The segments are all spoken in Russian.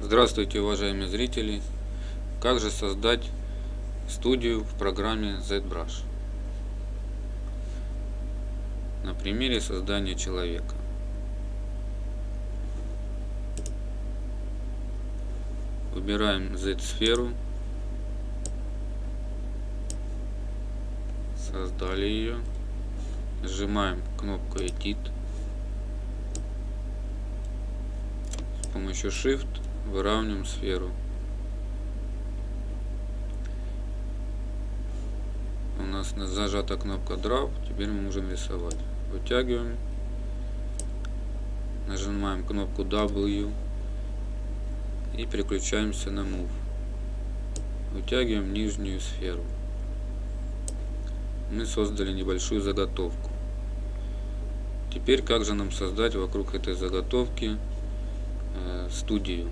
Здравствуйте, уважаемые зрители! Как же создать студию в программе ZBrush? На примере создания человека. Выбираем Z-сферу. Создали ее. Нажимаем кнопку Edit. С помощью Shift выравниваем сферу. У нас зажата кнопка Draw, теперь мы можем рисовать. Вытягиваем, нажимаем кнопку W и переключаемся на Move. Вытягиваем нижнюю сферу. Мы создали небольшую заготовку. Теперь как же нам создать вокруг этой заготовки э, студию?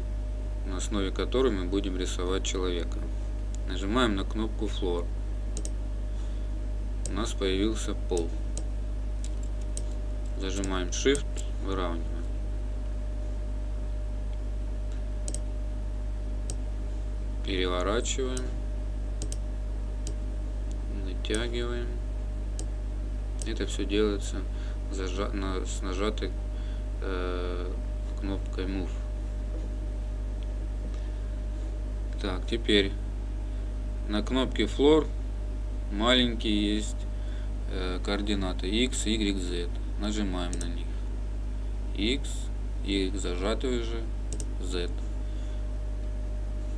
На основе которой мы будем рисовать человека. Нажимаем на кнопку Floor. У нас появился пол. Зажимаем Shift, выравниваем. Переворачиваем. Натягиваем. Это все делается с нажатой э, кнопкой Move. Так, теперь на кнопке Floor маленькие есть э, координаты x, y, z. Нажимаем на них. x, y зажатый уже, z.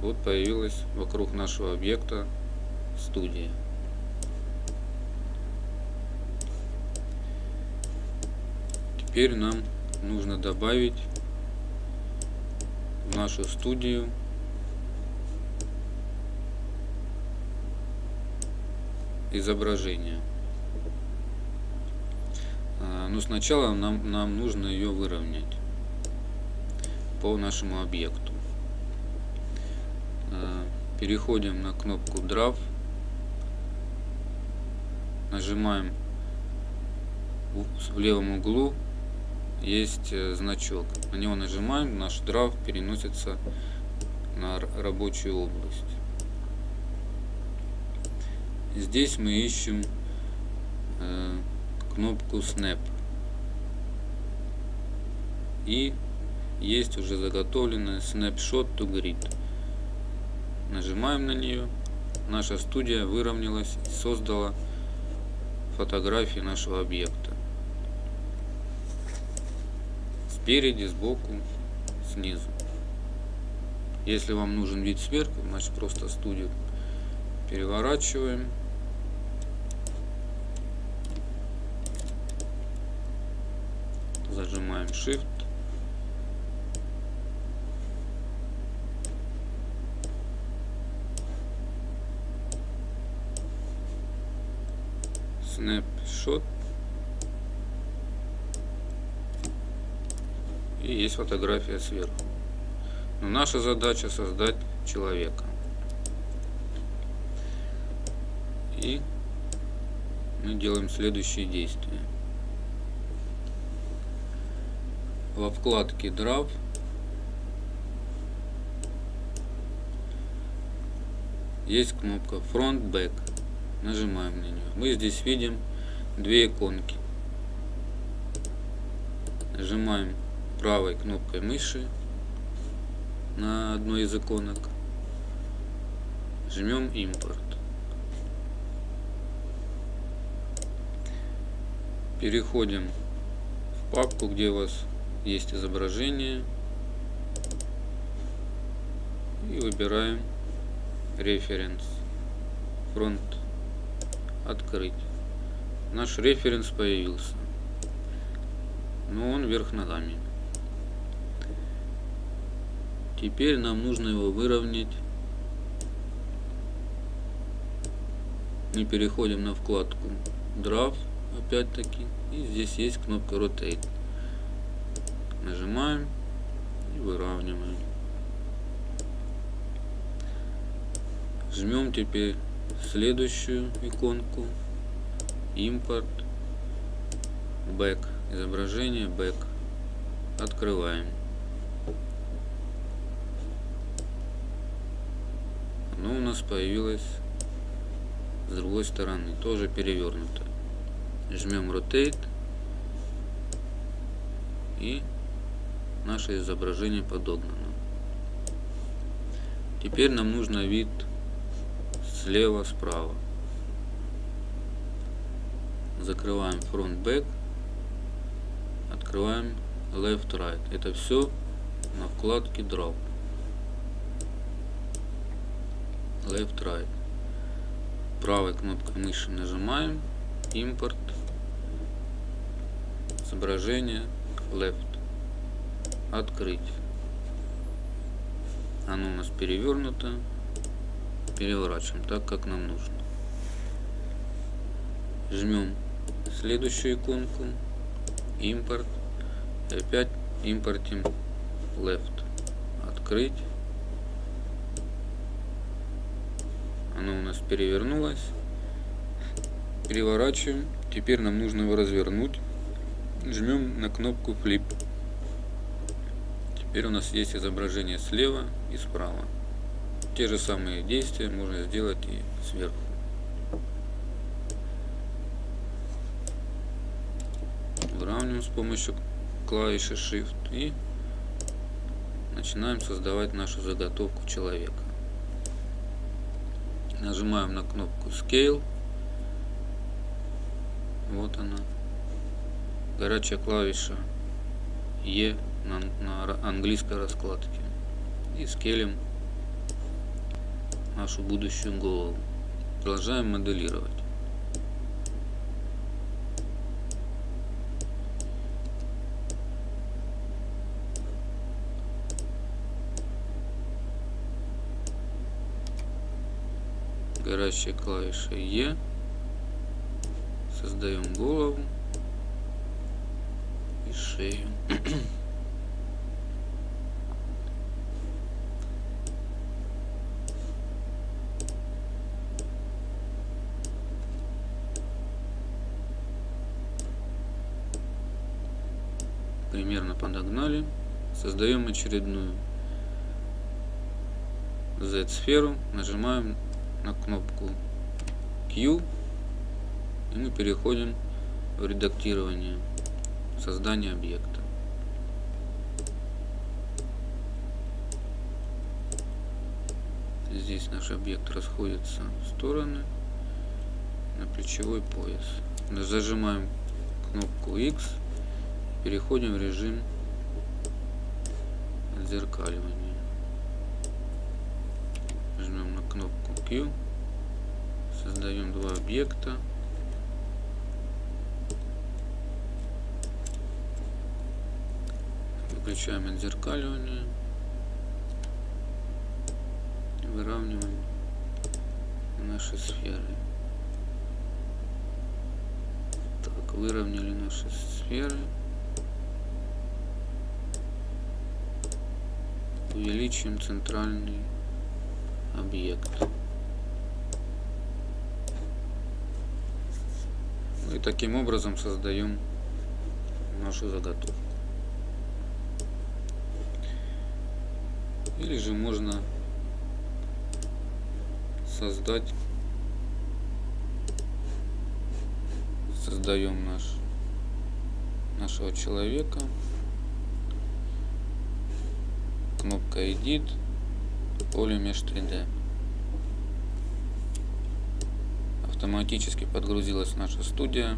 Вот появилась вокруг нашего объекта студия. Теперь нам нужно добавить в нашу студию изображение. А, но сначала нам, нам нужно ее выровнять по нашему объекту. А, переходим на кнопку Draw. Нажимаем в левом углу есть э, значок. На него нажимаем, наш драв переносится на рабочую область. Здесь мы ищем э, кнопку Snap. И есть уже заготовленная Snapshot to Grid. Нажимаем на нее. Наша студия выровнялась и создала фотографии нашего объекта. Спереди, сбоку, снизу. Если вам нужен вид сверху, значит просто студию переворачиваем зажимаем Shift. Snapshot. И есть фотография сверху. Но наша задача создать человека. И мы делаем следующие действия. Во вкладке Draw есть кнопка Front Back. Нажимаем на нее. Мы здесь видим две иконки. Нажимаем правой кнопкой мыши на одной из иконок. Жмем импорт. Переходим в папку, где у вас есть изображение. И выбираем референс. Фронт открыть. Наш референс появился. Но он вверх ногами. Теперь нам нужно его выровнять. Мы переходим на вкладку Draw опять-таки. И здесь есть кнопка Rotate Нажимаем и выравниваем. Жмем теперь следующую иконку. Импорт. Back. Изображение Back. Открываем. нас появилась с другой стороны, тоже перевернуто. Жмем Rotate и наше изображение подогнано. Теперь нам нужно вид слева, справа. Закрываем Front Back, открываем Left Right. Это все на вкладке Drop. Left Right. Правой кнопкой мыши нажимаем импорт изображение left открыть. Оно у нас перевернуто. Переворачиваем так как нам нужно. Жмем следующую иконку. Импорт. Опять импортим left. Открыть. Оно у нас перевернулось. Переворачиваем. Теперь нам нужно его развернуть. Жмем на кнопку flip теперь у нас есть изображение слева и справа те же самые действия можно сделать и сверху выравниваем с помощью клавиши shift и начинаем создавать нашу заготовку человека нажимаем на кнопку Scale. Вот она. Горячая клавиша E на, на английской раскладке. И скелем нашу будущую голову. Продолжаем моделировать. горящая клавиша E. Создаем голову и шею. Примерно подогнали. Создаем очередную Z-сферу, нажимаем на кнопку Q и мы переходим в редактирование создания объекта. Здесь наш объект расходится в стороны на плечевой пояс. Зажимаем кнопку X, переходим в режим отзеркаливания. Жмем на кнопку Q. Создаем два объекта. Выключаем отзеркаливание. Выравниваем наши сферы. Так, выровняли наши сферы. Увеличим центральный объект. И таким образом создаем нашу заготовку. Или же можно создать, создаем наш, нашего человека, кнопка Edit, поле Mesh 3D. Автоматически подгрузилась наша студия.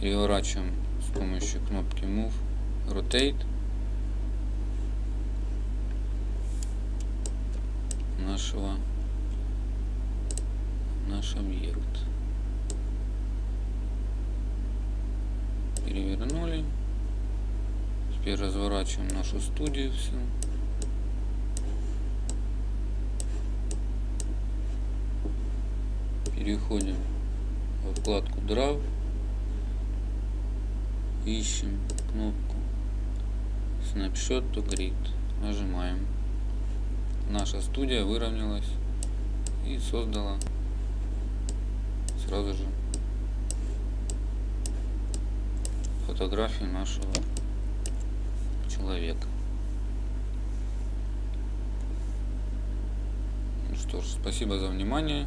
Переворачиваем с помощью кнопки Move, Rotate нашего наш объект. Перевернули. Теперь разворачиваем нашу студию всю. Переходим во вкладку Draw. Ищем кнопку Snapshot to Grid. Нажимаем. Наша студия выровнялась и создала сразу же фотографию нашего человека. Ну что ж, спасибо за внимание.